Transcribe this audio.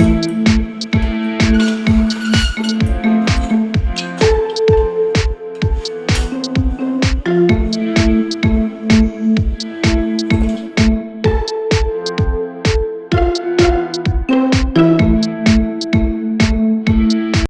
you